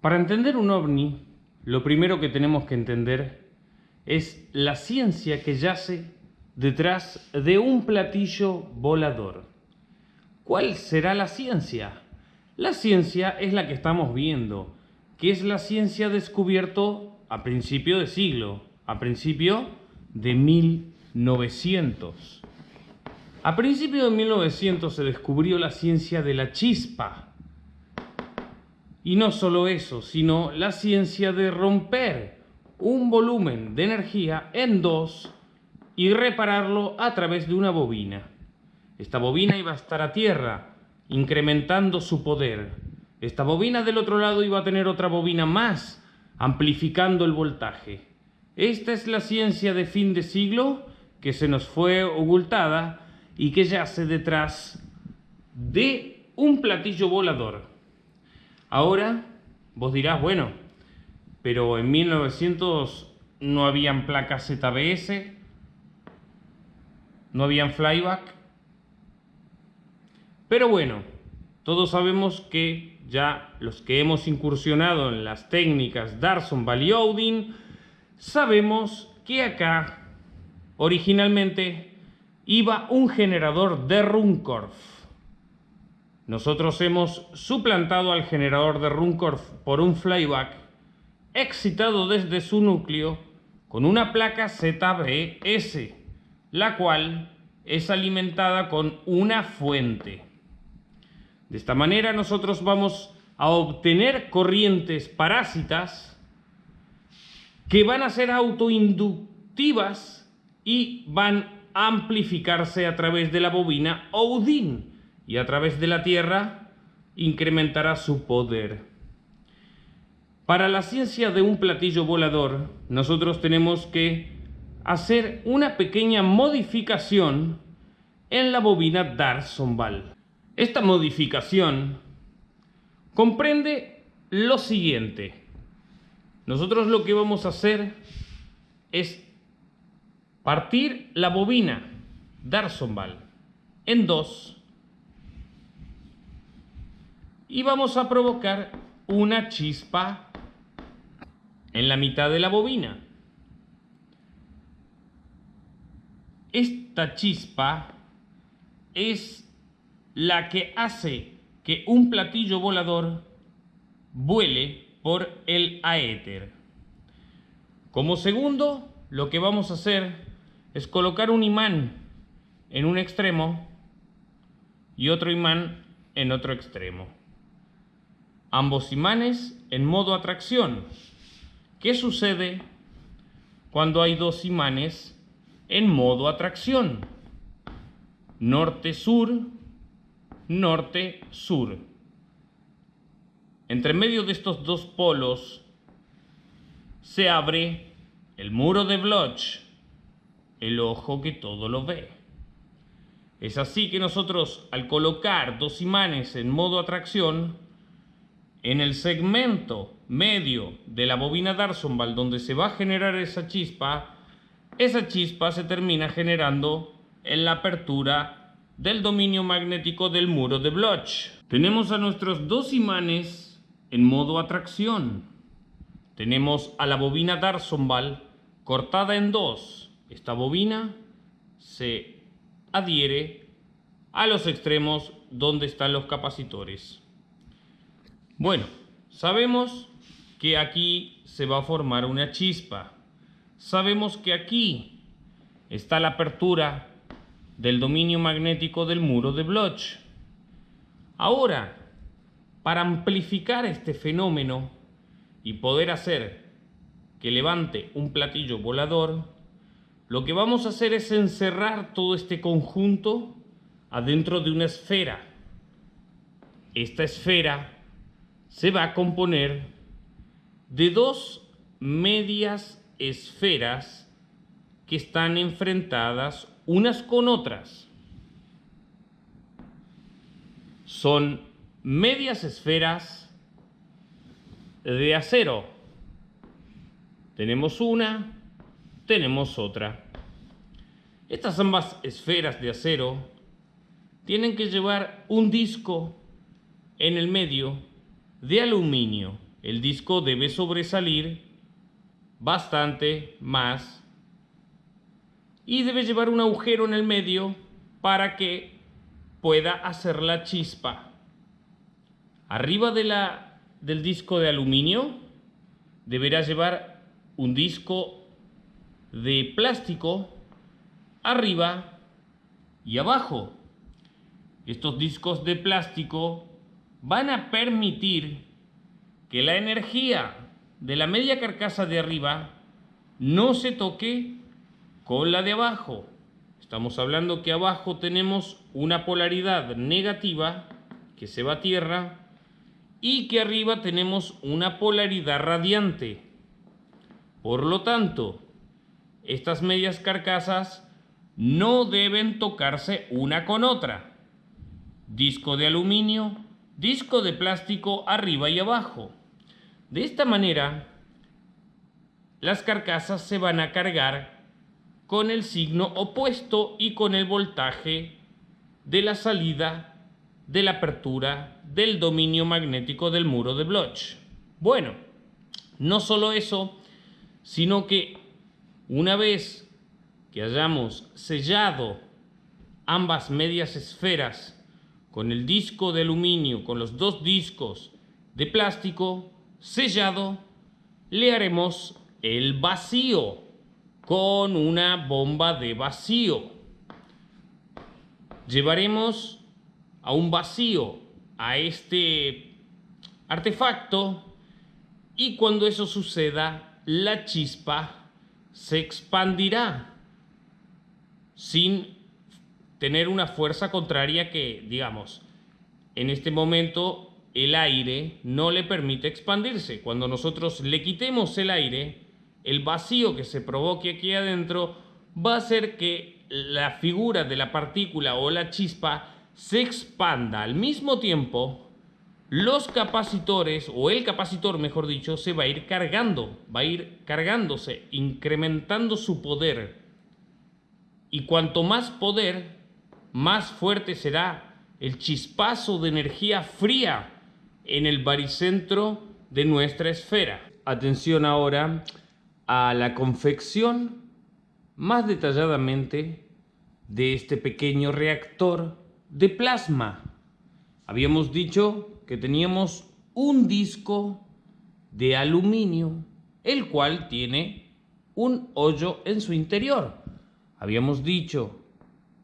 Para entender un ovni, lo primero que tenemos que entender es la ciencia que yace detrás de un platillo volador. ¿Cuál será la ciencia? La ciencia es la que estamos viendo, que es la ciencia descubierto a principio de siglo, a principio de 1900. A principio de 1900 se descubrió la ciencia de la chispa. Y no solo eso, sino la ciencia de romper un volumen de energía en dos y repararlo a través de una bobina. Esta bobina iba a estar a tierra, incrementando su poder. Esta bobina del otro lado iba a tener otra bobina más, amplificando el voltaje. Esta es la ciencia de fin de siglo que se nos fue ocultada y que yace detrás de un platillo volador. Ahora vos dirás, bueno, pero en 1900 no habían placas ZBS, no habían flyback. Pero bueno, todos sabemos que ya los que hemos incursionado en las técnicas Darson Valley Odin, sabemos que acá originalmente iba un generador de Runcorf. Nosotros hemos suplantado al generador de Runcorf por un flyback excitado desde su núcleo con una placa ZBS, la cual es alimentada con una fuente. De esta manera nosotros vamos a obtener corrientes parásitas que van a ser autoinductivas y van a amplificarse a través de la bobina Odin y a través de la Tierra incrementará su poder. Para la ciencia de un platillo volador, nosotros tenemos que hacer una pequeña modificación en la bobina Darsonval. Esta modificación comprende lo siguiente. Nosotros lo que vamos a hacer es partir la bobina Darsonval en dos y vamos a provocar una chispa en la mitad de la bobina. Esta chispa es la que hace que un platillo volador vuele por el aéter. Como segundo, lo que vamos a hacer es colocar un imán en un extremo y otro imán en otro extremo. Ambos imanes en modo atracción. ¿Qué sucede cuando hay dos imanes en modo atracción? Norte-sur, norte-sur. Entre medio de estos dos polos se abre el muro de Bloch el ojo que todo lo ve. Es así que nosotros al colocar dos imanes en modo atracción, en el segmento medio de la bobina Darsonval donde se va a generar esa chispa, esa chispa se termina generando en la apertura del dominio magnético del muro de Bloch. Tenemos a nuestros dos imanes en modo atracción. Tenemos a la bobina Darsonval cortada en dos esta bobina se adhiere a los extremos donde están los capacitores. Bueno, sabemos que aquí se va a formar una chispa. Sabemos que aquí está la apertura del dominio magnético del muro de Bloch. Ahora, para amplificar este fenómeno y poder hacer que levante un platillo volador, lo que vamos a hacer es encerrar todo este conjunto adentro de una esfera. Esta esfera se va a componer de dos medias esferas que están enfrentadas unas con otras. Son medias esferas de acero. Tenemos una tenemos otra. Estas ambas esferas de acero tienen que llevar un disco en el medio de aluminio. el disco debe sobresalir bastante más y debe llevar un agujero en el medio para que pueda hacer la chispa. Arriba de la, del disco de aluminio deberá llevar un disco de plástico arriba y abajo. Estos discos de plástico van a permitir que la energía de la media carcasa de arriba no se toque con la de abajo. Estamos hablando que abajo tenemos una polaridad negativa que se va a tierra y que arriba tenemos una polaridad radiante. Por lo tanto, estas medias carcasas no deben tocarse una con otra. Disco de aluminio, disco de plástico arriba y abajo. De esta manera, las carcasas se van a cargar con el signo opuesto y con el voltaje de la salida de la apertura del dominio magnético del muro de Bloch. Bueno, no solo eso, sino que una vez que hayamos sellado ambas medias esferas con el disco de aluminio, con los dos discos de plástico sellado, le haremos el vacío con una bomba de vacío. Llevaremos a un vacío a este artefacto y cuando eso suceda, la chispa se expandirá sin tener una fuerza contraria que, digamos, en este momento el aire no le permite expandirse. Cuando nosotros le quitemos el aire, el vacío que se provoque aquí adentro va a hacer que la figura de la partícula o la chispa se expanda. Al mismo tiempo, los capacitores, o el capacitor mejor dicho, se va a ir cargando, va a ir cargándose, incrementando su poder. Y cuanto más poder, más fuerte será el chispazo de energía fría en el baricentro de nuestra esfera. Atención ahora a la confección más detalladamente de este pequeño reactor de plasma. Habíamos dicho que teníamos un disco de aluminio, el cual tiene un hoyo en su interior. Habíamos dicho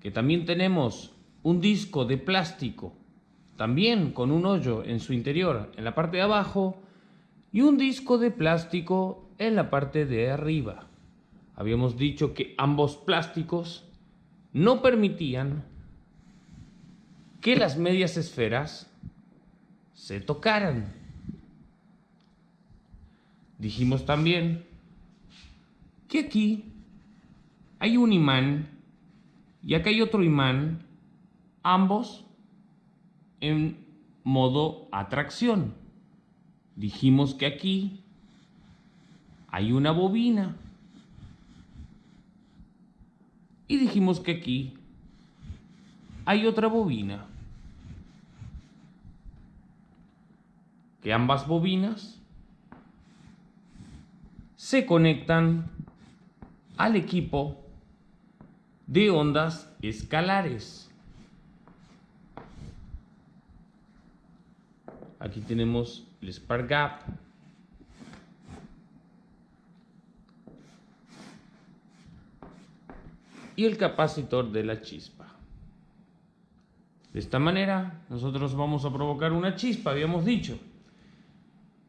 que también tenemos un disco de plástico, también con un hoyo en su interior, en la parte de abajo, y un disco de plástico en la parte de arriba. Habíamos dicho que ambos plásticos no permitían que las medias esferas se tocaran. Dijimos también que aquí hay un imán y acá hay otro imán, ambos en modo atracción. Dijimos que aquí hay una bobina. Y dijimos que aquí hay otra bobina. Que ambas bobinas se conectan al equipo de ondas escalares. Aquí tenemos el spark gap. Y el capacitor de la chispa. De esta manera, nosotros vamos a provocar una chispa, habíamos dicho,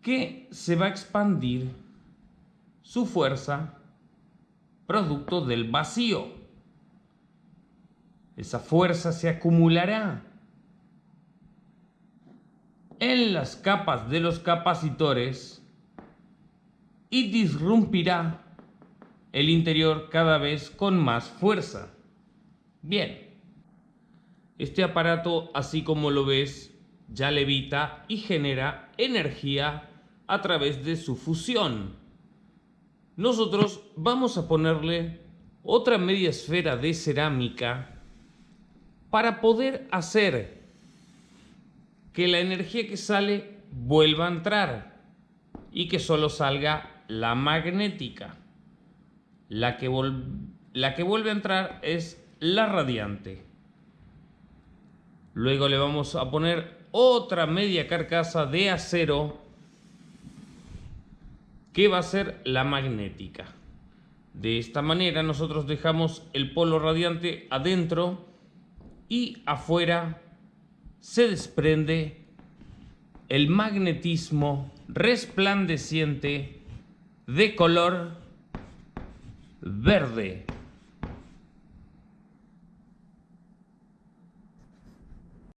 que se va a expandir su fuerza producto del vacío. Esa fuerza se acumulará en las capas de los capacitores y disrumpirá el interior cada vez con más fuerza. Bien, este aparato, así como lo ves, ya levita y genera energía a través de su fusión. Nosotros vamos a ponerle otra media esfera de cerámica para poder hacer que la energía que sale vuelva a entrar. y que solo salga la magnética. La que, la que vuelve a entrar es la radiante. Luego le vamos a poner otra media carcasa de acero que va a ser la magnética. De esta manera nosotros dejamos el polo radiante adentro y afuera se desprende el magnetismo resplandeciente de color verde.